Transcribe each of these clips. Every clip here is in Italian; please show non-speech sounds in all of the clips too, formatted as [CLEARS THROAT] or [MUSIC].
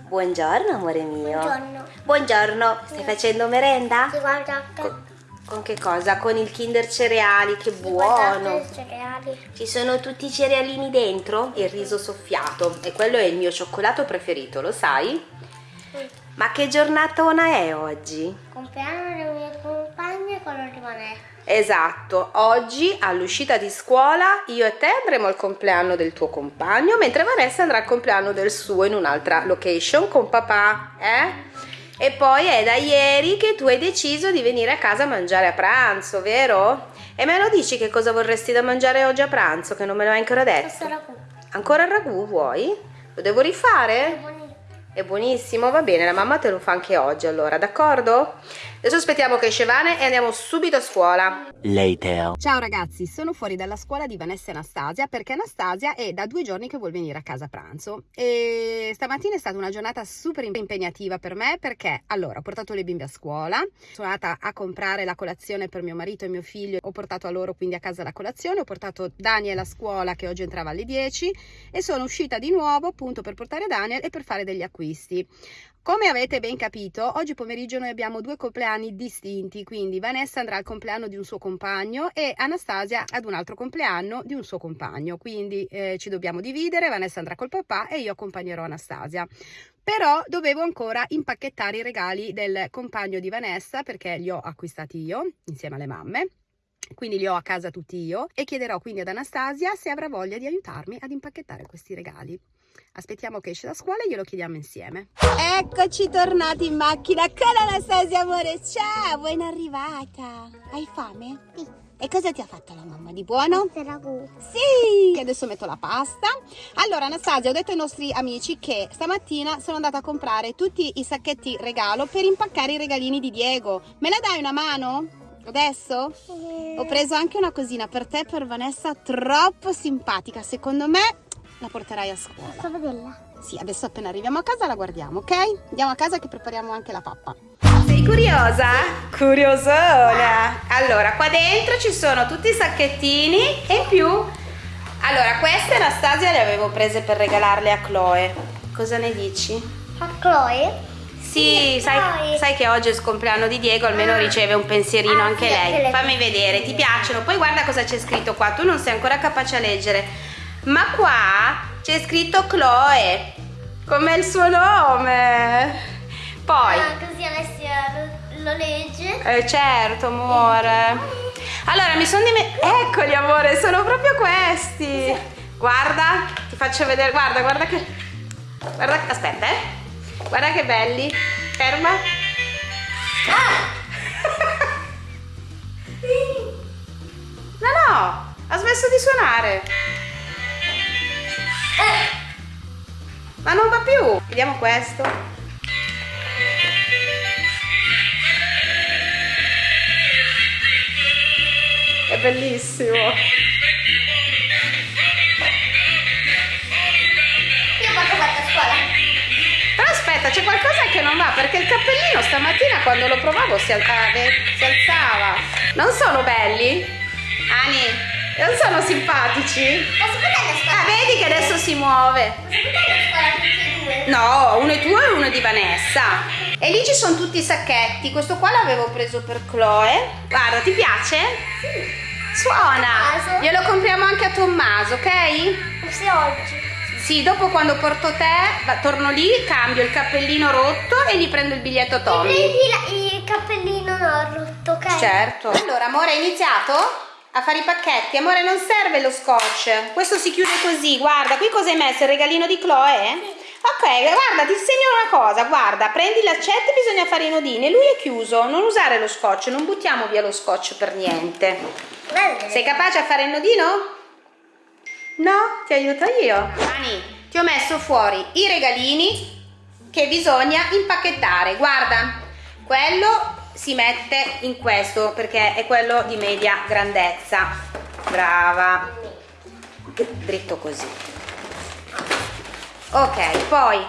Buongiorno amore mio. Buongiorno. Buongiorno. Stai facendo merenda? Ti guarda Con, con che cosa? Con il Kinder cereali, che guardate buono. i cereali. Ci sono tutti i cerealini dentro? Il riso soffiato. E quello è il mio cioccolato preferito, lo sai? Ma che giornatona è oggi? Compleanno compagne e quello di Vanessa. Esatto, oggi all'uscita di scuola io e te andremo al compleanno del tuo compagno, mentre Vanessa andrà al compleanno del suo in un'altra location con papà, eh? E poi è da ieri che tu hai deciso di venire a casa a mangiare a pranzo, vero? E me lo dici che cosa vorresti da mangiare oggi a pranzo, che non me lo hai ancora detto? Questo ragù. Ancora il ragù vuoi? Lo devo È rifare? buonissimo. È buonissimo, va bene, la mamma te lo fa anche oggi allora, d'accordo? Adesso aspettiamo che esce Vane e andiamo subito a scuola. Later. Ciao ragazzi, sono fuori dalla scuola di Vanessa e Anastasia perché Anastasia è da due giorni che vuol venire a casa a pranzo e stamattina è stata una giornata super impegnativa per me perché allora ho portato le bimbe a scuola, sono andata a comprare la colazione per mio marito e mio figlio, ho portato a loro quindi a casa la colazione, ho portato Daniel a scuola che oggi entrava alle 10 e sono uscita di nuovo appunto per portare Daniel e per fare degli acquisti. Come avete ben capito, oggi pomeriggio noi abbiamo due compleanni distinti, quindi Vanessa andrà al compleanno di un suo compagno e Anastasia ad un altro compleanno di un suo compagno, quindi eh, ci dobbiamo dividere, Vanessa andrà col papà e io accompagnerò Anastasia. Però dovevo ancora impacchettare i regali del compagno di Vanessa perché li ho acquistati io insieme alle mamme. Quindi li ho a casa tutti io e chiederò quindi ad Anastasia se avrà voglia di aiutarmi ad impacchettare questi regali. Aspettiamo che esce da scuola e glielo chiediamo insieme. Eccoci tornati in macchina con Anastasia amore. Ciao, buon arrivata. Hai fame? Sì. E cosa ti ha fatto la mamma di buono? Questo ragù. Sì, adesso metto la pasta. Allora, Anastasia, ho detto ai nostri amici che stamattina sono andata a comprare tutti i sacchetti regalo per impaccare i regalini di Diego. Me la dai una mano? Adesso? Ho preso anche una cosina per te, per Vanessa, troppo simpatica. Secondo me la porterai a scuola. Posso vederla? Sì, adesso appena arriviamo a casa la guardiamo, ok? Andiamo a casa che prepariamo anche la pappa. Sei curiosa? Curiosona! Allora, qua dentro ci sono tutti i sacchettini e in più... Allora, queste Anastasia le avevo prese per regalarle a Chloe. Cosa ne dici? A Chloe? Sì, Sì, sai, Chloe. sai che oggi è il compleanno di Diego, almeno Ah. riceve un pensierino Ah, anche lei. Fammi vedere, ti piacciono? Poi guarda cosa c'è scritto qua, tu non sei ancora capace a leggere. Ma qua c'è scritto Chloe, come il suo nome. Poi, Ah, così Alessia lo, lo legge. eh, certo, amore. Allora, mi sono dimenticato. Eccoli, amore, sono proprio questi. Guarda, ti faccio vedere. Guarda, guarda che. Guarda, aspetta, eh. Guarda che belli. Ferma. [LAUGHS] No, no, ha smesso di suonare. Ma non va più. Vediamo questo. È bellissimo. Io quando fatto a scuola. Però aspetta, c'è qualcosa che non va perché il cappellino stamattina quando lo provavo si, al- ah, si alzava. Non sono belli? Ani, non sono simpatici? Ah, vedi che adesso si muove. E? No, uno è tuo e uno è di Vanessa. E lì ci sono tutti i sacchetti. Questo qua l'avevo preso per Chloe. Guarda, ti piace? Sì. Suona. Glielo compriamo anche a Tommaso, ok? Forse oggi. Sì, dopo quando porto te, torno lì, cambio il cappellino rotto e gli prendo il biglietto Tommy. Prendi la- il cappellino rotto, ok? Certo. Allora, amore, hai iniziato a fare i pacchetti? Amore, non serve lo scotch. Questo si chiude così. Guarda, qui cosa hai messo? Il regalino di Chloe? Ok, guarda, ti insegno una cosa. Guarda, prendi l'accetto e bisogna fare i nodini. Lui è chiuso. Non usare lo scotch, non buttiamo via lo scotch per niente. Guarda. Sei capace a fare il nodino? No? Ti aiuto io. Ani, ti ho messo fuori i regalini che bisogna impacchettare. Guarda, quello si mette in questo perché è quello di media grandezza. Brava. Dritto così. Ok, poi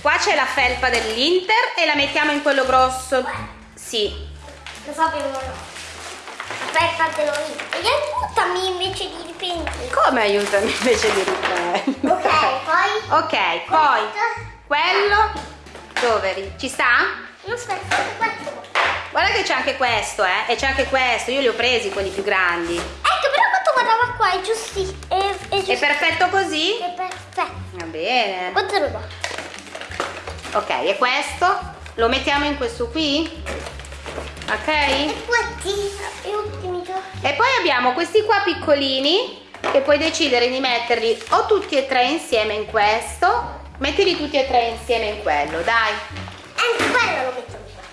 qua c'è la felpa dell'Inter e la mettiamo in quello grosso. Sì, Lo so che non Aspetta, te lo dico. E aiutami invece di riprendere. come aiutami invece di riprendere? Ok, poi. Ok, poi Questo. quello dove? Ci sta? Non aspetta, questo. Guarda che c'è anche questo, eh? E c'è anche questo, io li ho presi quelli più grandi. Ecco, però quanto guardava qua, è giusti. È, è giusto. È perfetto così? È perfetto. Va bene. Quanto ruba? Ok, e questo? Lo mettiamo in questo qui? Ok? E quanti? E ultimi. E poi abbiamo questi qua piccolini che puoi decidere di metterli o tutti e tre insieme in questo, mettili tutti e tre insieme in quello, dai.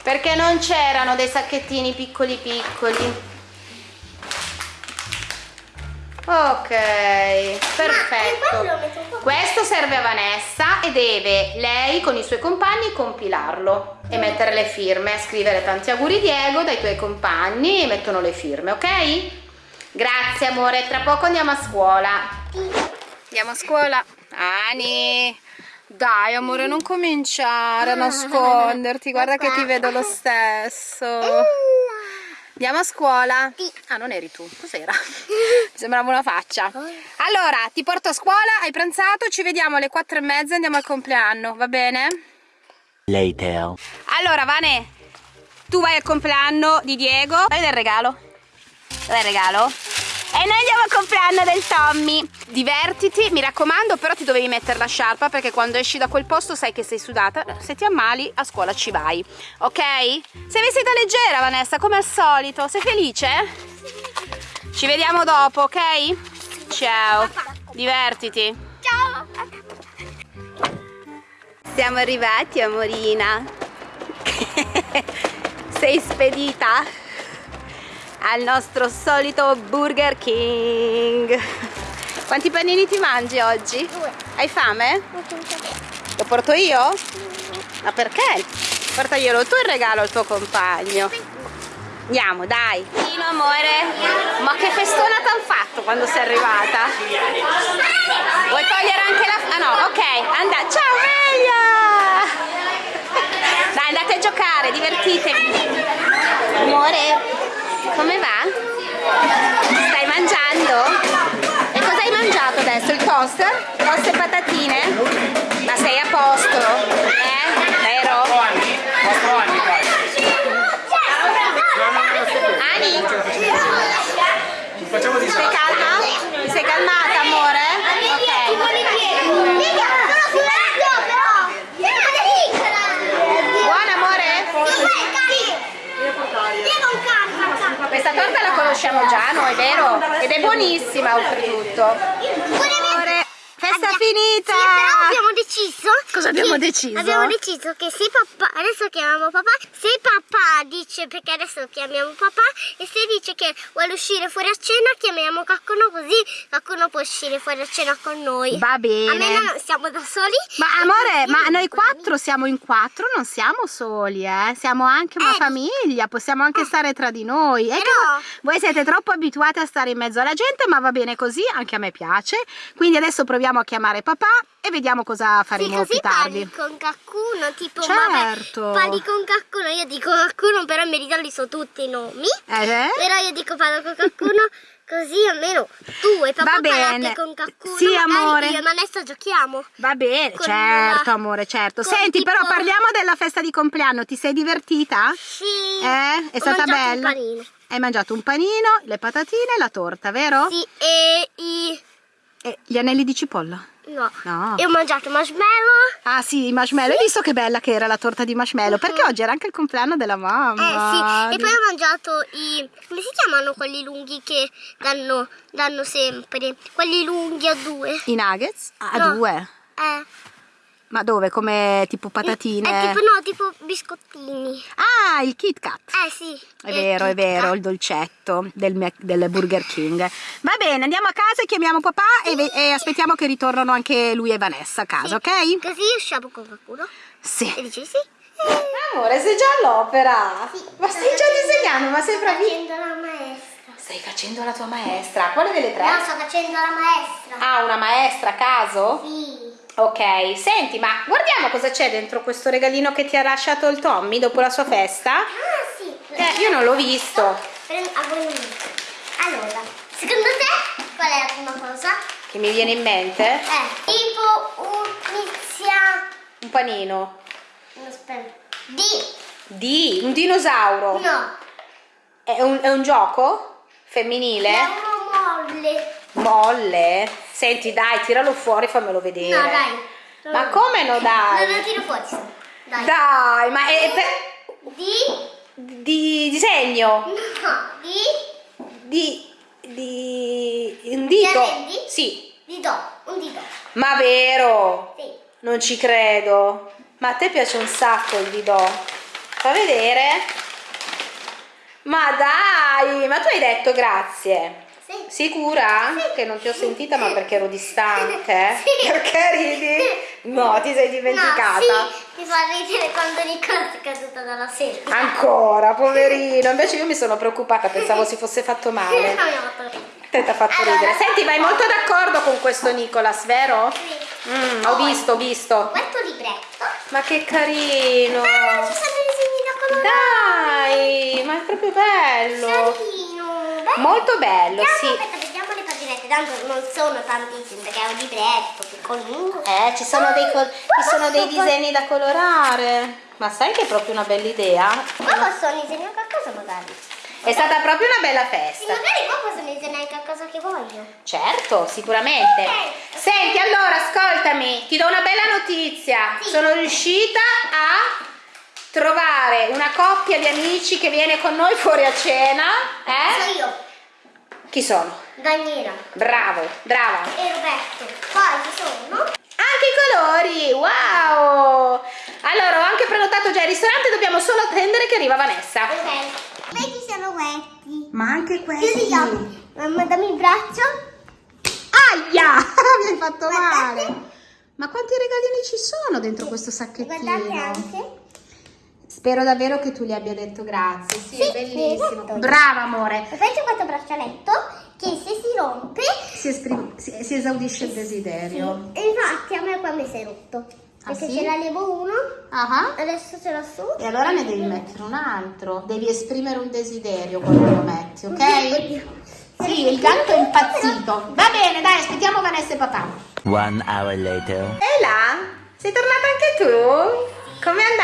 Perché non c'erano dei sacchettini piccoli piccoli. Ok, perfetto. Questo serve a Vanessa e deve lei con i suoi compagni compilarlo e mettere le firme, scrivere tanti auguri Diego dai tuoi compagni e mettono le firme, ok? Grazie amore, tra poco andiamo a scuola. Andiamo a scuola. Ani, dai amore, non cominciare a nasconderti, guarda che ti vedo lo stesso. Andiamo a scuola? Sì. Ah, non eri tu, cos'era? Mi sembrava una faccia. Allora, ti porto a scuola, hai pranzato, ci vediamo alle quattro e mezza, andiamo al compleanno, va bene? Later. Allora, Vane, tu vai al compleanno di Diego. Dai del regalo. Dai il regalo. E noi andiamo al compleanno del Tommy. Divertiti, mi raccomando, però ti dovevi mettere la sciarpa perché quando esci da quel posto sai che sei sudata. Se ti ammali, a scuola ci vai. Ok? Sei vestita leggera, Vanessa, come al solito. Sei felice? Ci vediamo dopo, ok? Ciao. Divertiti. Ciao. Siamo arrivati, amorina. [LAUGHS] Sei spedita al nostro solito Burger King. Quanti panini ti mangi oggi? Due. Hai fame? Lo porto io? Ma perché? Portaglielo tu il regalo al tuo compagno. Andiamo, dai. Dino, amore. Ma che festona t'han fatto quando sei arrivata? Vuoi togliere anche la... Ah no, ok. Anda... Ciao, Melia! Dai, andate a giocare, divertitevi. Amore, come va? Stai mangiando? E cosa hai mangiato adesso? Il toast? Toast e patatine? Ma sei a posto? Eh? Vero? Ani? Facciamo di Sei calma? Ti sei calmata, amore? Ok. Buona, amore? Questa torta la conosciamo già noi, vero? Ed è buonissima oltretutto. Festa finita! Sì, però abbiamo deciso. Cosa abbiamo deciso? Abbiamo deciso che se papà, adesso chiamiamo papà, se papà dice, perché adesso chiamiamo papà, e se dice che vuole uscire fuori a cena, chiamiamo qualcuno così qualcuno può uscire fuori a cena con noi. Va bene. Almeno non siamo da soli. Ma amore, ma noi quattro siamo in quattro, non siamo soli, eh? Siamo anche una Eh, famiglia, possiamo anche stare tra di noi. Però- vo- voi siete troppo abituati a stare in mezzo alla gente, ma va bene così, anche a me piace. Quindi adesso proviamo a chiamare papà e vediamo cosa Sì, faremo così più tardi. parli con qualcuno, tipo Certo. vabbè, parli con qualcuno, io dico qualcuno, però verità li so tutti i nomi. Eh? Però io dico parlo con qualcuno [LAUGHS] così almeno tu e papà parlate con qualcuno. Sì, amore. Io e Vanessa giochiamo. Va bene, Con certo la- amore, certo. con Senti, tipo- però parliamo della festa di compleanno, ti sei divertita? Sì. Eh? È Ho stata bella? Hai mangiato un panino, le patatine e la torta, vero? Sì, e i... E gli anelli di cipolla? No. No. E ho mangiato marshmallow. Ah sì, i marshmallow. Hai visto che bella che era la torta di marshmallow? Perché oggi era anche il compleanno della Eh mamma. sì, e poi ho mangiato i... come si chiamano quelli lunghi che danno, danno sempre? Quelli lunghi a due. I nuggets? Ah, No. due. Eh. Ma dove? Come tipo patatine? Eh, tipo, no, tipo biscottini. Ah, il Kit Kat. Eh sì. È vero, è vero, il dolcetto del, del Burger King. Va bene, andiamo a casa e chiamiamo papà e, ve- e aspettiamo che ritornano anche lui e Vanessa a casa, ok? Così usciamo con qualcuno. E Sì. dici sì. Amore, sei già all'opera. Ma stai già disegnando, ma sei bravissima. facendo la maestra. Stai facendo la tua maestra. Quale delle tre? No, sto facendo la maestra. Ah, una maestra a caso? Sì. Ok, senti, ma guardiamo cosa c'è dentro questo regalino che ti ha lasciato il Tommy dopo la sua festa. Ah, sì. Eh, io non l'ho visto. Allora, secondo te qual è la prima cosa? Che mi viene in mente? Eh, tipo un- inizia Un panino. Aspetta. D. Di, un dinosauro. No. È un, è un gioco femminile? È uno molle. Molle. Senti, dai, tiralo fuori, fammelo vedere. No, dai. Ma come no, dai? Non lo tiro fuori. Dai. Dai, ma è, è per- D. di disegno? No. D. Di, di un dito? arrendi? Sì. Dito. Un dito. Ma vero? Sì. Non ci credo. Ma a te piace un sacco il didò? Fa vedere? Ma dai, ma tu hai detto grazie. Sì. Sicura? Che non ti ho sentita, ma perché ero distante? eh? Sì. Perché ridi? No, ti sei dimenticata. No, sì, mi fa ridere quando Nicola è caduta dalla sedia. Ancora, poverino. Invece io mi sono preoccupata, pensavo si fosse fatto No, male. mi ha fatto ridere. Te ti ha fatto Allora, ridere. Senti, vai molto d'accordo con questo Nicolas, vero? Sì. Mm, ho visto, ho visto. Questo libretto. Ma che carino. Ah, ci sono i disegni da colorare. Dai, ma è proprio bello. Carino. Bello. Molto bello, Vediamo, sì. Aspetta, vediamo le paginette. Tanto non sono tantissime perché è un libretto piccolino. Eh, ci sono dei, col- ci sono dei disegni da colorare. Ma sai che è proprio una bella idea? Qua posso disegnare qualcosa magari. È stata proprio una bella Sì, festa. magari qua posso disegnare qualcosa che voglio. Certo, sicuramente. Ok. Senti, allora, ascoltami, ti do una bella notizia. Sì. Sono riuscita a trovare una coppia di amici che viene con noi fuori a cena. Eh? io, Chi sono? Daniela Bravo, brava. e Roberto. Poi ci sono. Anche i colori, wow! Allora, ho anche prenotato già il ristorante, dobbiamo solo attendere che arriva Vanessa. Ok. Questi sono questi. Ma anche Chiudi gli occhi. Mamma, dammi il braccio. Aia! [LAUGHS] Mi hai fatto Guardate. male. Ma quanti regalini ci sono dentro questo Guardate sacchettino? anche. Spero davvero che tu gli abbia detto grazie. Sì, Sì, è bellissimo. esatto. Brava, amore. E poi c'è questo braccialetto che se si rompe. Si, si- si esaudisce il desiderio. E infatti a me qua mi si è rotto. Ah, Perché sì? ce la levo uno, Ah ah. adesso ce l'ho su. E allora ne devi mettere un altro. Devi esprimere un desiderio quando lo metti, ok? Sì, il gatto è impazzito. Va bene, dai, aspettiamo Vanessa e papà. One hour later. E là? Sei tornata anche tu? Com'è andata?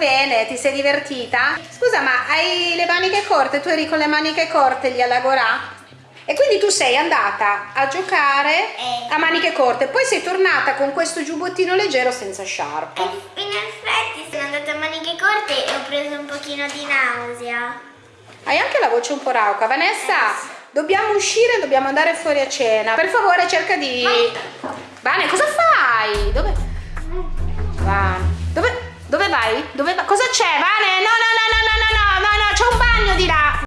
Bene. Ti sei divertita? Scusa, ma hai le maniche corte? Tu eri con le maniche corte lì alla Gorà? E quindi tu sei andata a giocare Eh. a maniche corte, poi sei tornata con questo giubbottino leggero senza sciarpa. In effetti sono andata a maniche corte e ho preso un pochino di nausea. Hai anche la voce un po' rauca. Vanessa, dobbiamo uscire, dobbiamo andare fuori a cena. Per favore, cerca di... Vane, cosa fai? Dove... Vane, vai? Dove va? Cosa c'è, Vane? No, no, no, no, no, no, no, no, c'è un bagno di là.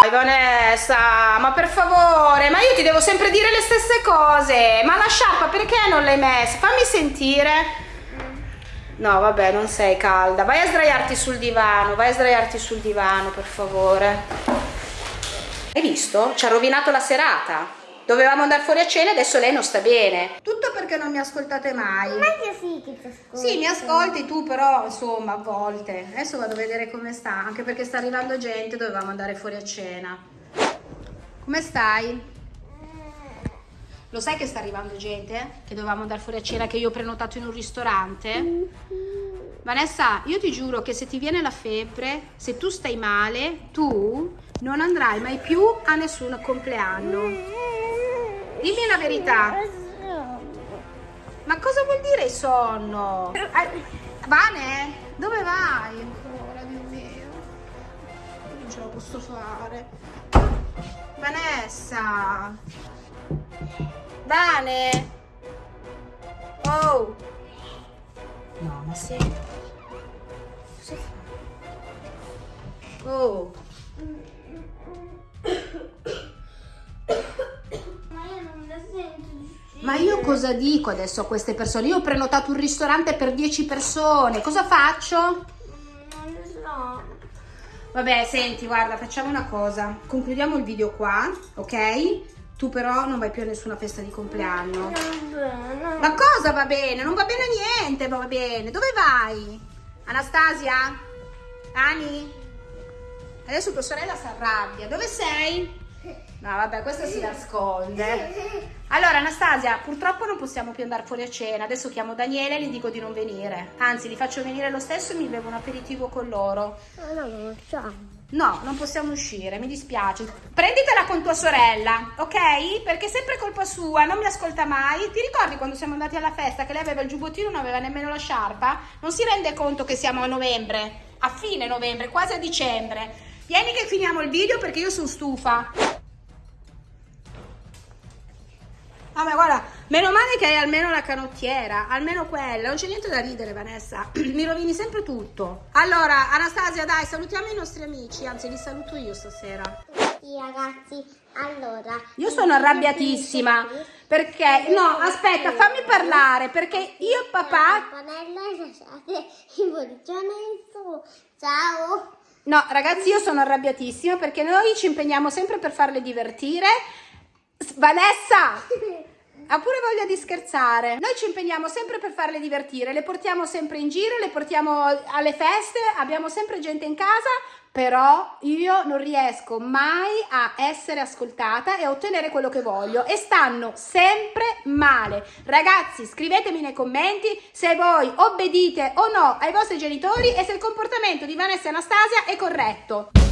Vai Vanessa, ma per favore, ma io ti devo sempre dire le stesse cose. Ma la sciarpa perché non l'hai messa? Fammi sentire. No, vabbè, non sei calda. Vai a sdraiarti sul divano, vai a sdraiarti sul divano, per favore. Hai visto? Ci ha rovinato la serata. Dovevamo andare fuori a cena e adesso lei non sta bene. Tutto perché non mi ascoltate mai. Ma io sì che ti ascolto. Sì, mi ascolti tu, però insomma, a volte. Adesso vado a vedere come sta, anche perché sta arrivando gente, dovevamo andare fuori a cena. Come stai? Lo sai che sta arrivando gente? Che dovevamo andare fuori a cena, che io ho prenotato in un ristorante? Vanessa, io ti giuro che se ti viene la febbre, se tu stai male, tu non andrai mai più a nessun compleanno. Dimmi la verità. Ma cosa vuol dire sonno? Vane, dove vai ancora, Dio? Non ce la posso fare. Vanessa. Vane. Oh. No, ma sì. Cosa fa? Oh. Ma io cosa dico adesso a queste persone? Io ho prenotato un ristorante per 10 persone. Cosa faccio? Non lo so. Vabbè, senti, guarda, facciamo una cosa. Concludiamo il video qua, ok? Tu però non vai più a nessuna festa di compleanno. bene. Ma cosa va bene? Non va bene niente, ma va bene. Dove vai? Anastasia? Ani? Adesso tua sorella si arrabbia. Dove sei? No, vabbè, questo si nasconde. Allora, Anastasia, purtroppo non possiamo più andare fuori a cena. Adesso chiamo Daniele e gli dico di non venire. Anzi, li faccio venire lo stesso e mi bevo un aperitivo con loro. No, no, no, ciao. No, non possiamo uscire, mi dispiace. Prenditela con tua sorella, ok? Perché è sempre colpa sua, non mi ascolta mai. Ti ricordi quando siamo andati alla festa che lei aveva il giubbottino e non aveva nemmeno la sciarpa? Non si rende conto che siamo a novembre, a fine novembre, quasi a dicembre. Vieni che finiamo il video perché io sono stufa. Vabbè, guarda, meno male che hai almeno la canottiera, almeno quella, non c'è niente da ridere Vanessa, [CLEARS THROAT] mi rovini sempre tutto. Allora, Anastasia, dai, salutiamo i nostri amici, anzi li saluto io stasera. Sì, ragazzi, allora... Io sono arrabbiatissima perché, no, aspetta, fammi parlare, perché io e papà... [LAUGHS] Ciao! No, ragazzi, io sono arrabbiatissima perché noi ci impegniamo sempre per farle divertire. Vanessa! [LAUGHS] Ha pure voglia di scherzare. Noi ci impegniamo sempre per farle divertire, le portiamo sempre in giro, le portiamo alle feste, abbiamo sempre gente in casa, però io non riesco mai a essere ascoltata e a ottenere quello che voglio e stanno sempre male. Ragazzi, scrivetemi nei commenti se voi obbedite o no ai vostri genitori e se il comportamento di Vanessa e Anastasia è corretto.